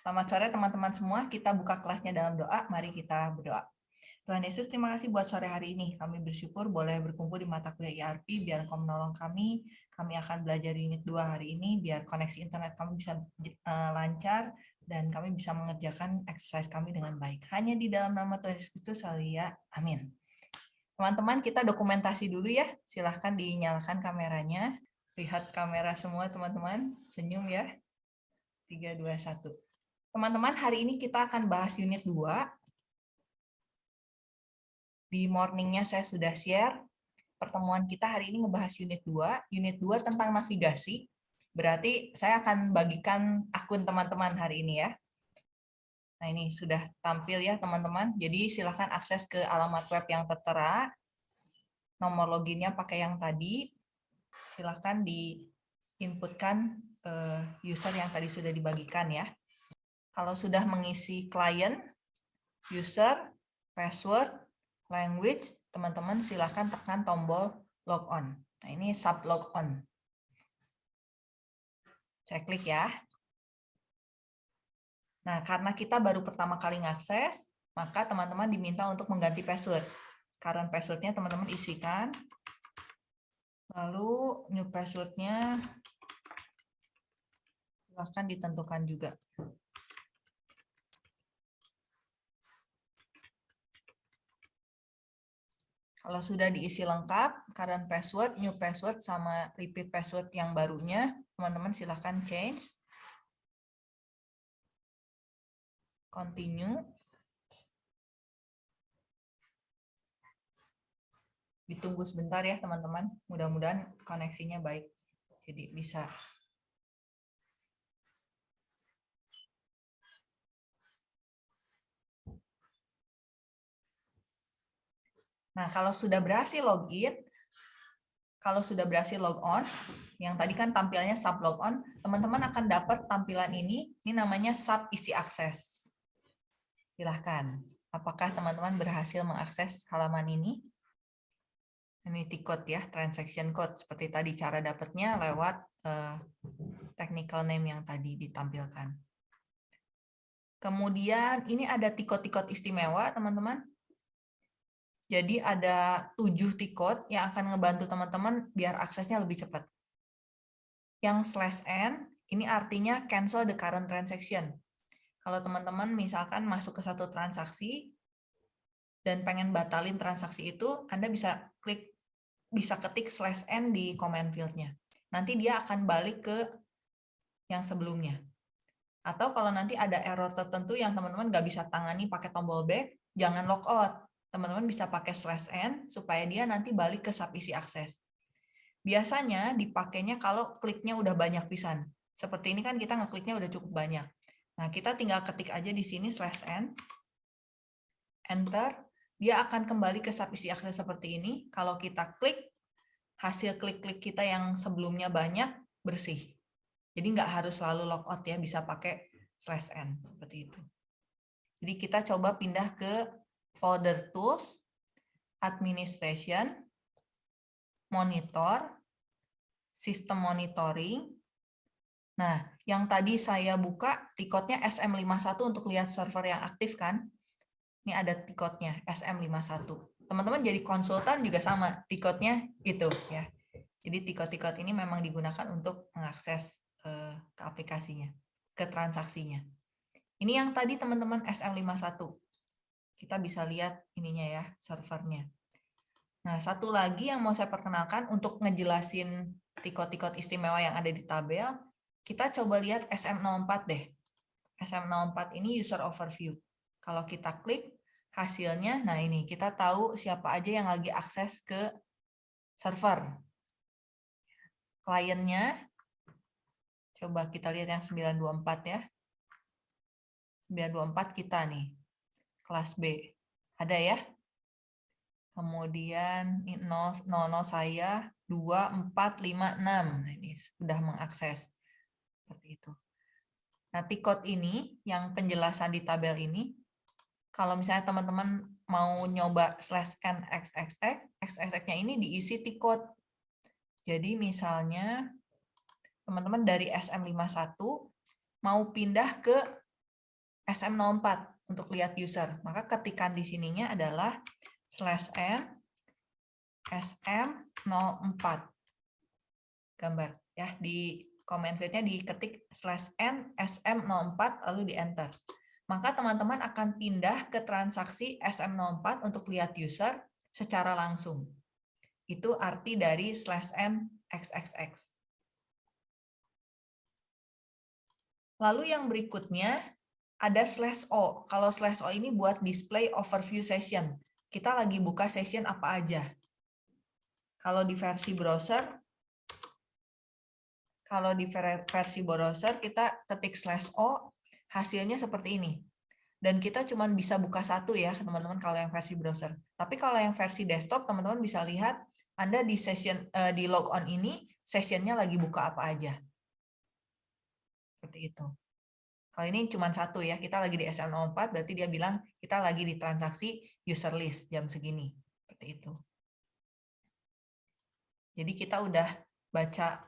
Selamat sore teman-teman semua. Kita buka kelasnya dalam doa. Mari kita berdoa. Tuhan Yesus, terima kasih buat sore hari ini. Kami bersyukur boleh berkumpul di mata kuliah IRP, biar Engkau menolong kami. Kami akan belajar unit 2 hari ini, biar koneksi internet kami bisa uh, lancar, dan kami bisa mengerjakan exercise kami dengan baik. Hanya di dalam nama Tuhan Yesus Kristus, ya. Amin. Teman-teman, kita dokumentasi dulu ya. Silahkan dinyalakan kameranya. Lihat kamera semua, teman-teman. Senyum ya. 3, 2, 1. Teman-teman, hari ini kita akan bahas unit 2. Di morningnya saya sudah share. Pertemuan kita hari ini ngebahas unit 2. Unit 2 tentang navigasi. Berarti saya akan bagikan akun teman-teman hari ini ya. Nah ini sudah tampil ya teman-teman. Jadi silahkan akses ke alamat web yang tertera. Nomor loginnya pakai yang tadi. Silahkan diinputkan eh, user yang tadi sudah dibagikan ya. Kalau sudah mengisi client, user, password, language, teman-teman silahkan tekan tombol logon. Nah, ini sub logon. Saya klik ya. Nah, karena kita baru pertama kali ngakses, maka teman-teman diminta untuk mengganti password. Current passwordnya teman-teman isikan. Lalu new passwordnya silahkan ditentukan juga. Kalau sudah diisi lengkap, current password, new password, sama repeat password yang barunya, teman-teman silahkan change. Continue. Ditunggu sebentar ya teman-teman, mudah-mudahan koneksinya baik. Jadi bisa Nah, kalau sudah berhasil login, kalau sudah berhasil log on, yang tadi kan tampilnya sub log on, teman-teman akan dapat tampilan ini, ini namanya sub isi akses. Silahkan, apakah teman-teman berhasil mengakses halaman ini? Ini T-code ya, transaction code. Seperti tadi cara dapatnya lewat uh, technical name yang tadi ditampilkan. Kemudian ini ada tikot-tikot istimewa, teman-teman. Jadi ada tujuh tikot yang akan ngebantu teman-teman biar aksesnya lebih cepat. Yang slash n, ini artinya cancel the current transaction. Kalau teman-teman misalkan masuk ke satu transaksi dan pengen batalin transaksi itu, Anda bisa klik, bisa ketik slash n di command field-nya. Nanti dia akan balik ke yang sebelumnya. Atau kalau nanti ada error tertentu yang teman-teman nggak bisa tangani pakai tombol back, jangan logout teman-teman bisa pakai slash n supaya dia nanti balik ke sub isi akses. Biasanya dipakainya kalau kliknya udah banyak pisan. Seperti ini kan kita ngekliknya udah cukup banyak. Nah, kita tinggal ketik aja di sini slash n, enter, dia akan kembali ke sub isi akses seperti ini. Kalau kita klik, hasil klik-klik kita yang sebelumnya banyak, bersih. Jadi nggak harus selalu logout ya, bisa pakai slash n, seperti itu. Jadi kita coba pindah ke folder tools, administration, monitor, sistem monitoring. Nah, yang tadi saya buka tiketnya SM51 untuk lihat server yang aktif kan. Ini ada tiketnya SM51. Teman-teman jadi konsultan juga sama tiketnya itu ya. Jadi tiket-tiket ini memang digunakan untuk mengakses eh, ke aplikasinya, ke transaksinya. Ini yang tadi teman-teman SM51 kita bisa lihat ininya ya, servernya. Nah, satu lagi yang mau saya perkenalkan untuk ngejelasin tikot-tikot istimewa yang ada di tabel, kita coba lihat SM04 deh. SM04 ini user overview. Kalau kita klik hasilnya, nah ini kita tahu siapa aja yang lagi akses ke server. Kliennya, coba kita lihat yang 924 ya. 924 kita nih kelas B. Ada ya? Kemudian 0, 00 saya 2, 4, 5, 6. Nah, ini sudah mengakses. Seperti itu. Nah, tikot ini, yang penjelasan di tabel ini, kalau misalnya teman-teman mau nyoba slash n xxx, xxx-nya ini diisi tikot. Jadi misalnya teman-teman dari SM51 mau pindah ke SM04 untuk lihat user. Maka ketikan di sininya adalah slash n SM04. Gambar ya di comment field-nya diketik slash n SM04 lalu di enter. Maka teman-teman akan pindah ke transaksi SM04 untuk lihat user secara langsung. Itu arti dari slash n xxx. Lalu yang berikutnya ada slash O. Kalau slash O ini buat display overview session. Kita lagi buka session apa aja. Kalau di versi browser, kalau di versi browser kita ketik slash O, hasilnya seperti ini. Dan kita cuma bisa buka satu ya, teman-teman kalau yang versi browser. Tapi kalau yang versi desktop, teman-teman bisa lihat Anda di session eh, di logon ini, sessionnya lagi buka apa aja. Seperti itu. Kalau ini cuma satu ya, kita lagi di SL04, berarti dia bilang kita lagi di transaksi user list jam segini. Seperti itu. Jadi kita udah baca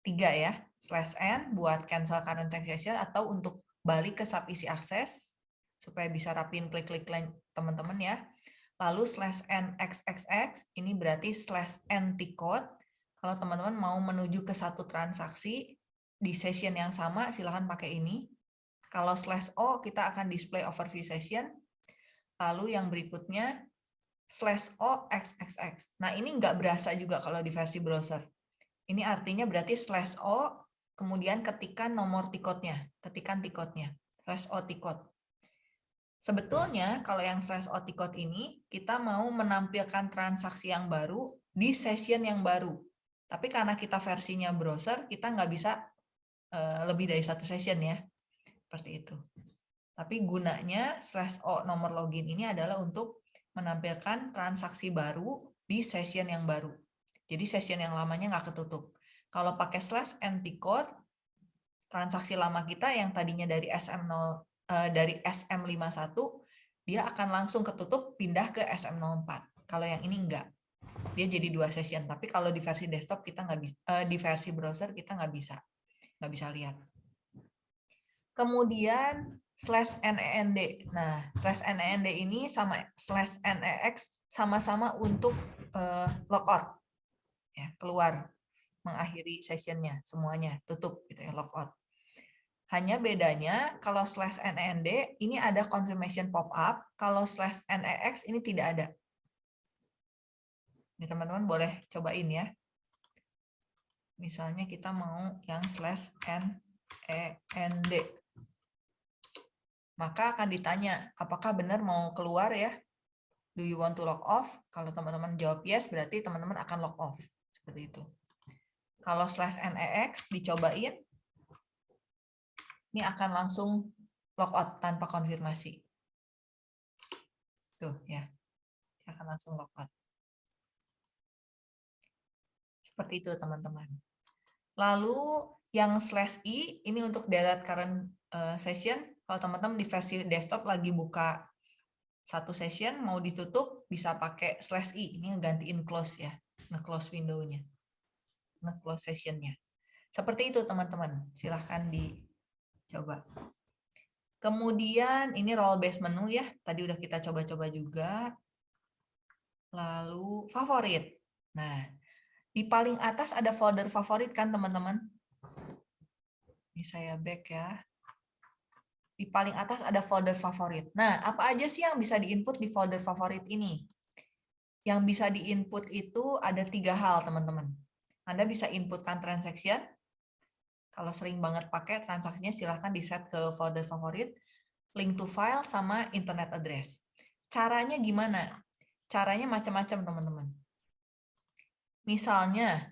tiga ya, slash n buat cancel current transaction atau untuk balik ke sub isi akses, supaya bisa rapin klik-klik teman-teman ya. Lalu slash n xxx, ini berarti slash n code. Kalau teman-teman mau menuju ke satu transaksi, di session yang sama silahkan pakai ini. Kalau slash O kita akan display overview session. Lalu yang berikutnya slash O XXX. Nah ini nggak berasa juga kalau di versi browser. Ini artinya berarti slash O kemudian ketikan nomor tiketnya, ketikan tiketnya, slash O tiket. Sebetulnya kalau yang slash O tiket ini kita mau menampilkan transaksi yang baru di session yang baru. Tapi karena kita versinya browser, kita nggak bisa Eh, lebih dari satu session ya. Seperti itu. Tapi gunanya slash O nomor login ini adalah untuk menampilkan transaksi baru di session yang baru. Jadi session yang lamanya nggak ketutup. Kalau pakai slash empty code, transaksi lama kita yang tadinya dari SM0 eh, dari SM51 dia akan langsung ketutup pindah ke SM04. Kalau yang ini enggak. Dia jadi dua session. Tapi kalau di versi desktop kita nggak bisa, eh, di versi browser kita nggak bisa nggak bisa lihat. Kemudian slash NEND. Nah, slash NEND ini sama slash NEX sama-sama untuk uh, logout. Ya, keluar, mengakhiri sessionnya, semuanya, tutup gitu ya, logout. Hanya bedanya kalau slash NEND ini ada confirmation pop-up, kalau slash NEX ini tidak ada. Ini teman-teman boleh cobain ya. Misalnya kita mau yang slash n e n d. Maka akan ditanya, apakah benar mau keluar ya? Do you want to log off? Kalau teman-teman jawab yes, berarti teman-teman akan log off. Seperti itu. Kalau slash nex dicobain, ini akan langsung log out tanpa konfirmasi. Tuh ya, akan langsung log out. Seperti itu teman-teman. Lalu yang slash i ini untuk delete current uh, session. Kalau teman-teman di versi desktop lagi buka satu session mau ditutup bisa pakai slash i. Ini ngegantiin close ya, nge-close window-nya, nge-close session-nya. Seperti itu teman-teman. Silahkan dicoba. Kemudian ini role based menu ya. Tadi udah kita coba-coba juga. Lalu favorit. Nah, di paling atas ada folder favorit kan teman-teman? Ini saya back ya. Di paling atas ada folder favorit. Nah, apa aja sih yang bisa diinput di folder favorit ini? Yang bisa diinput itu ada tiga hal, teman-teman. Anda bisa inputkan transaction. Kalau sering banget pakai transaksinya, silahkan di-set ke folder favorit. Link to file sama internet address. Caranya gimana? Caranya macam-macam, teman-teman Misalnya,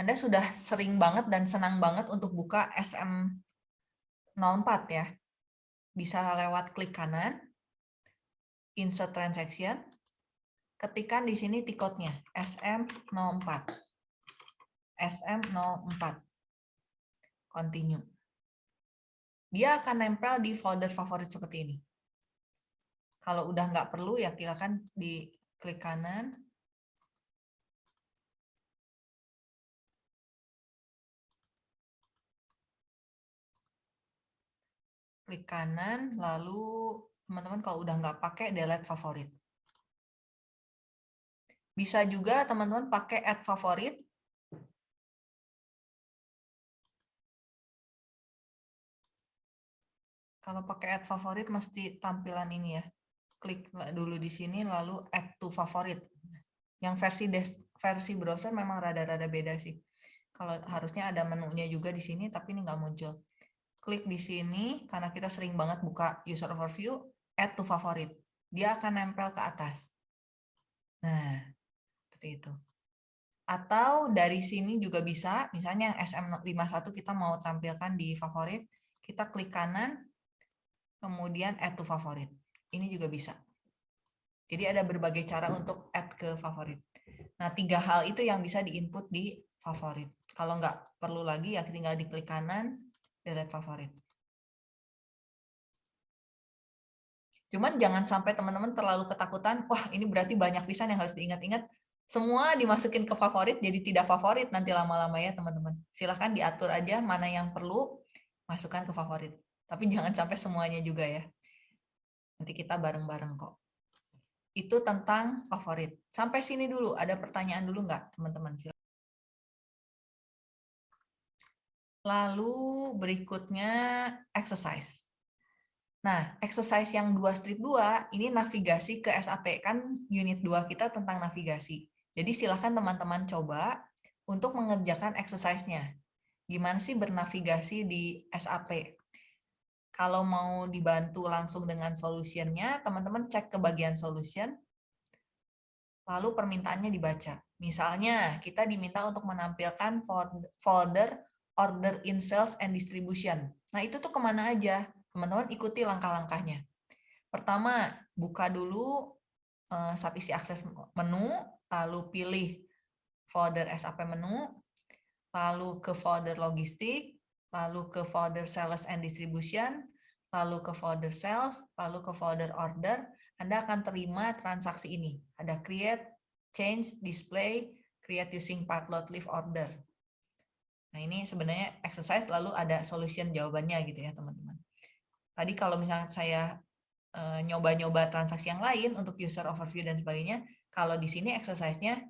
Anda sudah sering banget dan senang banget untuk buka SM04 ya. Bisa lewat klik kanan, insert transaction, ketikkan di sini tiketnya SM04. SM04. Continue. Dia akan nempel di folder favorit seperti ini. Kalau udah nggak perlu ya silakan di klik kanan, klik kanan, lalu teman-teman kalau udah nggak pakai delete favorit. Bisa juga teman-teman pakai add favorit. Kalau pakai add favorit mesti tampilan ini ya. Klik dulu di sini lalu add to favorit. Yang versi des, versi browser memang rada-rada beda sih. Kalau harusnya ada menunya juga di sini tapi ini nggak muncul klik di sini, karena kita sering banget buka user overview, add to favorit. Dia akan nempel ke atas. Nah, seperti itu. Atau dari sini juga bisa, misalnya yang SM51 kita mau tampilkan di favorit, kita klik kanan, kemudian add to favorit. Ini juga bisa. Jadi ada berbagai cara untuk add ke favorit. Nah, tiga hal itu yang bisa diinput di favorit. Kalau nggak perlu lagi, ya tinggal diklik kanan, delete favorit. Cuman jangan sampai teman-teman terlalu ketakutan, wah ini berarti banyak pisan yang harus diingat-ingat. Semua dimasukin ke favorit, jadi tidak favorit nanti lama-lama ya teman-teman. Silahkan diatur aja mana yang perlu, masukkan ke favorit. Tapi jangan sampai semuanya juga ya. Nanti kita bareng-bareng kok. Itu tentang favorit. Sampai sini dulu, ada pertanyaan dulu nggak teman-teman? Lalu berikutnya exercise. Nah, exercise yang 2 strip 2 ini navigasi ke SAP kan unit 2 kita tentang navigasi. Jadi silakan teman-teman coba untuk mengerjakan exercise-nya. Gimana sih bernavigasi di SAP? Kalau mau dibantu langsung dengan solutionnya, teman-teman cek ke bagian solution, lalu permintaannya dibaca. Misalnya, kita diminta untuk menampilkan folder order in sales and distribution. Nah, itu tuh ke mana aja? Teman-teman ikuti langkah-langkahnya. Pertama, buka dulu uh, SAP isi akses menu, lalu pilih folder SAP menu, lalu ke folder logistik, lalu ke folder sales and distribution, lalu ke folder sales, lalu ke folder order, Anda akan terima transaksi ini. Ada create, change, display, create using load leave order. Nah, ini sebenarnya exercise lalu ada solution jawabannya gitu ya, teman-teman. Tadi kalau misalnya saya eh, nyoba-nyoba transaksi yang lain untuk user overview dan sebagainya, kalau di sini exercise-nya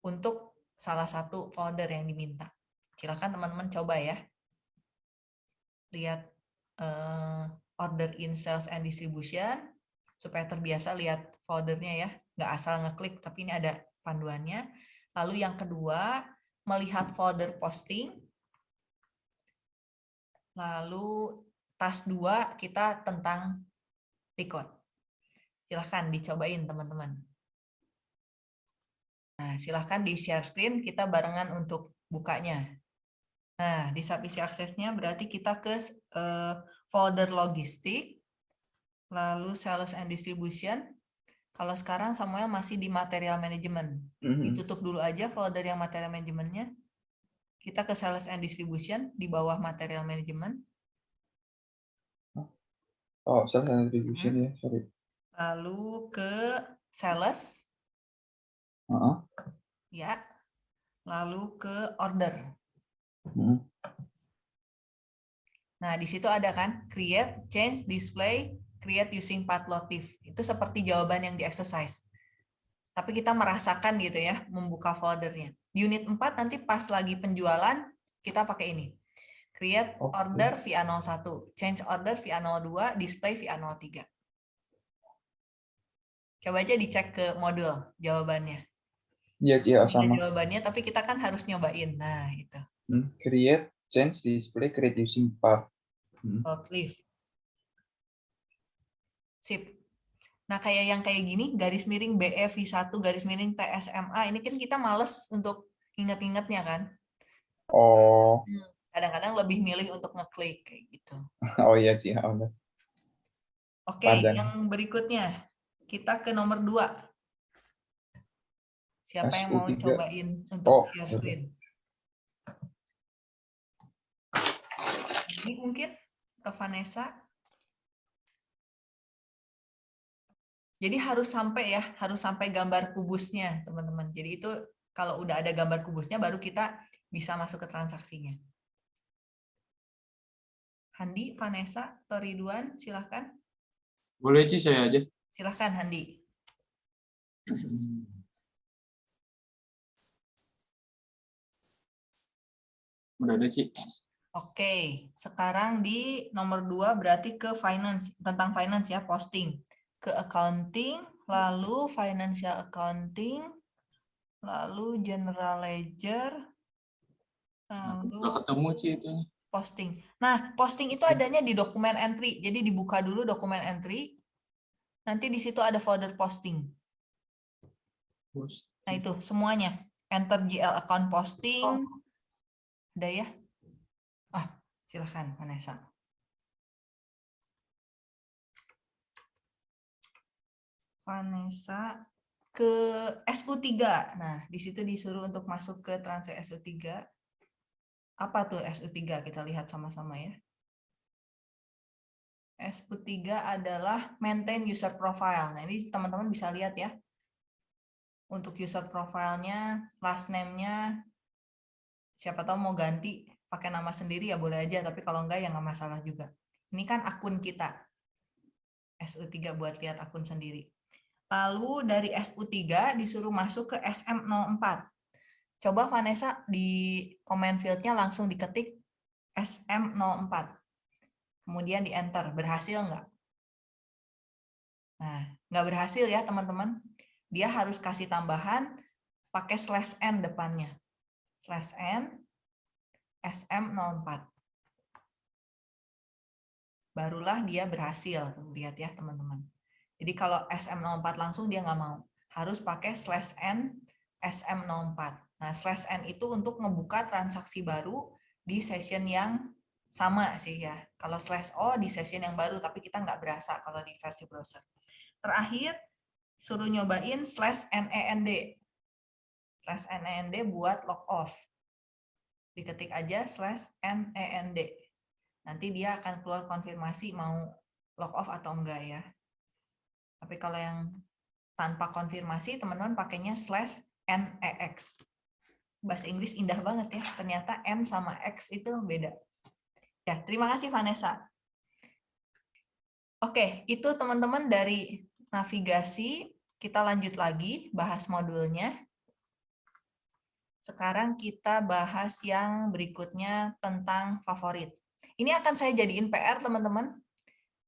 untuk salah satu folder yang diminta. Silakan teman-teman coba ya. Lihat uh, order in sales and distribution supaya terbiasa lihat foldernya ya, nggak asal ngeklik tapi ini ada panduannya. Lalu yang kedua, melihat folder posting. Lalu tas 2 kita tentang tikot. Silahkan dicobain teman-teman. Nah, silahkan di share screen, kita barengan untuk bukanya. Nah, di subisi aksesnya berarti kita ke uh, folder logistik, lalu sales and distribution, kalau sekarang Samuel masih di material management. Mm-hmm. Ditutup dulu aja folder yang material managementnya. Kita ke sales and distribution di bawah material management. Oh, sales and distribution hmm. ya, sorry. Lalu ke sales. Uh -huh. Ya. Lalu ke order. Hmm. Nah, di situ ada kan create, change, display, create using path motif. Itu seperti jawaban yang di exercise. Tapi kita merasakan gitu ya, membuka foldernya. Di unit 4 nanti pas lagi penjualan, kita pakai ini. Create okay. order via 01, change order via 02, display via 03. Coba aja dicek ke modul jawabannya. Iya, yes, iya, sama. Jawabannya, tapi kita kan harus nyobain. Nah, itu. Hmm, create, change, display, create using path. Hmm. Cliff. Sip. Nah, kayak yang kayak gini, garis miring BEV1, garis miring TSMA, ini kan kita males untuk inget-ingetnya kan? Oh. Hmm, kadang-kadang lebih milih untuk ngeklik kayak gitu. Oh iya sih, Oke, okay, yang berikutnya. Kita ke nomor dua. Siapa yang mau cobain untuk oh, share screen? Ini mungkin ke Vanessa. Jadi harus sampai ya, harus sampai gambar kubusnya, teman-teman. Jadi itu kalau udah ada gambar kubusnya, baru kita bisa masuk ke transaksinya. Handi, Vanessa, atau Ridwan, silahkan. Boleh Ci saya aja. Silahkan Handi. Udah ada Ci. Oke, sekarang di nomor dua berarti ke finance, tentang finance ya, posting. Ke accounting, lalu financial accounting, lalu general ledger, lalu ketemu Ci itu nih. posting. Nah, posting itu adanya di dokumen entry. Jadi dibuka dulu dokumen entry. Nanti di situ ada folder posting. Bos. Nah, itu semuanya. Enter GL account posting. Ada ya? Ah, silahkan Vanessa. Vanessa ke SU3. Nah, di situ disuruh untuk masuk ke Transact SU3. Apa tuh SU3? Kita lihat sama-sama ya. SU3 adalah maintain user profile. Nah, ini teman-teman bisa lihat ya. Untuk user profile-nya, last name-nya, siapa tahu mau ganti pakai nama sendiri ya boleh aja, tapi kalau enggak ya nggak masalah juga. Ini kan akun kita. SU3 buat lihat akun sendiri. Lalu dari SU3 disuruh masuk ke SM04. Coba Vanessa di comment field-nya langsung diketik SM04. Kemudian di enter, berhasil nggak? Nah, nggak berhasil ya teman-teman. Dia harus kasih tambahan pakai slash n depannya. Slash n SM04. Barulah dia berhasil. Lihat ya teman-teman. Jadi kalau SM04 langsung dia nggak mau. Harus pakai slash n SM04. Nah, slash n itu untuk ngebuka transaksi baru di session yang sama sih ya. Kalau slash o di session yang baru, tapi kita nggak berasa kalau di versi browser. Terakhir, suruh nyobain slash nend. Slash nend buat log off. Diketik aja slash nend. Nanti dia akan keluar konfirmasi mau log off atau enggak ya. Tapi kalau yang tanpa konfirmasi, teman-teman pakainya slash nex. Bahasa Inggris indah banget ya. Ternyata n sama x itu beda. Ya, terima kasih Vanessa. Oke, itu teman-teman dari navigasi. Kita lanjut lagi bahas modulnya. Sekarang kita bahas yang berikutnya tentang favorit. Ini akan saya jadiin PR, teman-teman.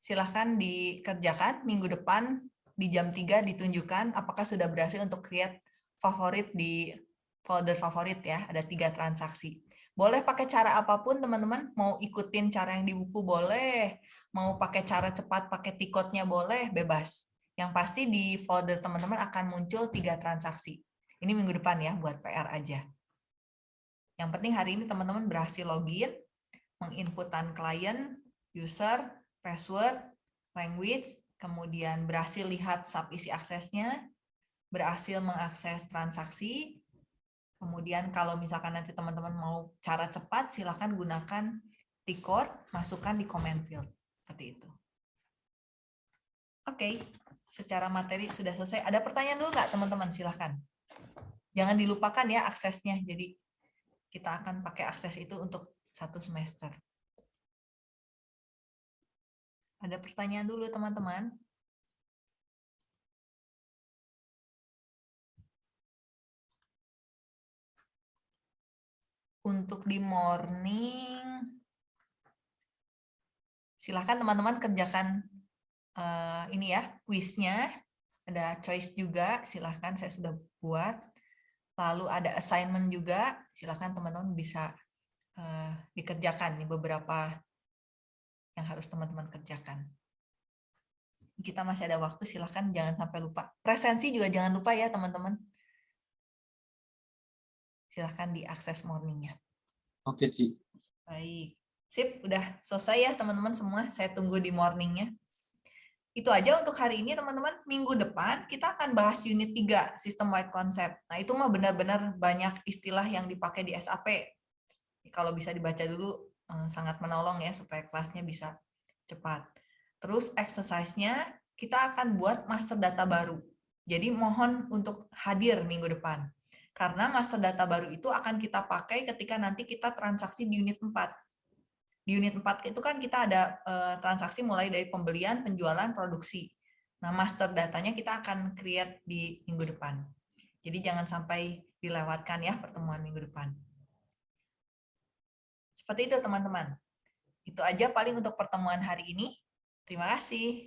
Silahkan dikerjakan minggu depan di jam 3 ditunjukkan apakah sudah berhasil untuk create favorit di folder favorit ya. Ada tiga transaksi. Boleh pakai cara apa pun, teman-teman. Mau ikutin cara yang di buku boleh. Mau pakai cara cepat, pakai tiketnya boleh, bebas. Yang pasti di folder teman-teman akan muncul tiga transaksi. Ini minggu depan ya, buat PR aja. Yang penting hari ini teman-teman berhasil login, menginputan klien, user, password, language, kemudian berhasil lihat sub isi aksesnya, berhasil mengakses transaksi, kemudian kalau misalkan nanti teman-teman mau cara cepat, silahkan gunakan T-code, masukkan di comment field. Seperti itu. Oke, secara materi sudah selesai. Ada pertanyaan dulu nggak teman-teman? Silahkan. Jangan dilupakan ya aksesnya. Jadi kita akan pakai akses itu untuk satu semester. Ada pertanyaan dulu teman-teman? Untuk di morning, silahkan teman-teman kerjakan uh, ini ya, kuisnya. Ada choice juga, silahkan saya sudah buat. Lalu ada assignment juga, silahkan teman-teman bisa uh, dikerjakan nih beberapa yang harus teman-teman kerjakan. Kita masih ada waktu, silahkan jangan sampai lupa. Presensi juga jangan lupa ya teman-teman. Silahkan diakses morningnya. Oke, Ci. Baik. Sip, udah selesai ya teman-teman semua. Saya tunggu di morningnya. Itu aja untuk hari ini teman-teman. Minggu depan kita akan bahas unit 3, System Wide Concept. Nah itu mah benar-benar banyak istilah yang dipakai di SAP. Kalau bisa dibaca dulu Eh, sangat menolong ya supaya kelasnya bisa cepat. Terus exercise-nya kita akan buat master data baru. Jadi mohon untuk hadir minggu depan. Karena master data baru itu akan kita pakai ketika nanti kita transaksi di unit 4. Di unit 4 itu kan kita ada eh, transaksi mulai dari pembelian, penjualan, produksi. Nah, master datanya kita akan create di minggu depan. Jadi jangan sampai dilewatkan ya pertemuan minggu depan. Seperti itu teman-teman. Itu aja paling untuk pertemuan hari ini. Terima kasih.